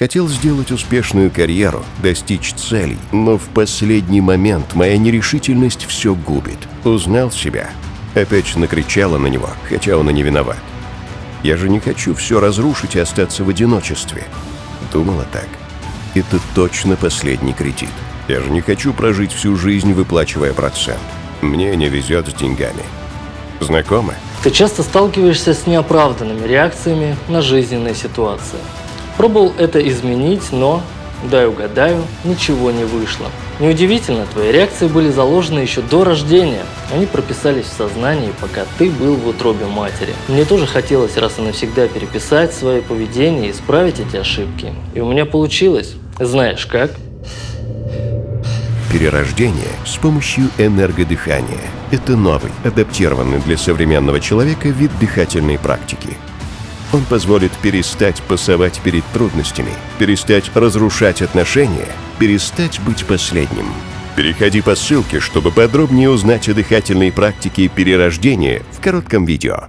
Хотел сделать успешную карьеру, достичь целей, но в последний момент моя нерешительность все губит. Узнал себя. Опять накричала на него, хотя он и не виноват. Я же не хочу все разрушить и остаться в одиночестве. Думала так. Это точно последний кредит. Я же не хочу прожить всю жизнь, выплачивая процент. Мне не везет с деньгами. Знакомы? Ты часто сталкиваешься с неоправданными реакциями на жизненные ситуации. Пробовал это изменить, но, дай угадаю, ничего не вышло. Неудивительно, твои реакции были заложены еще до рождения. Они прописались в сознании, пока ты был в утробе матери. Мне тоже хотелось раз и навсегда переписать свое поведение и исправить эти ошибки. И у меня получилось. Знаешь как? Перерождение с помощью энергодыхания – это новый, адаптированный для современного человека вид дыхательной практики. Он позволит перестать пасовать перед трудностями, перестать разрушать отношения, перестать быть последним. Переходи по ссылке, чтобы подробнее узнать о дыхательной практике перерождения в коротком видео.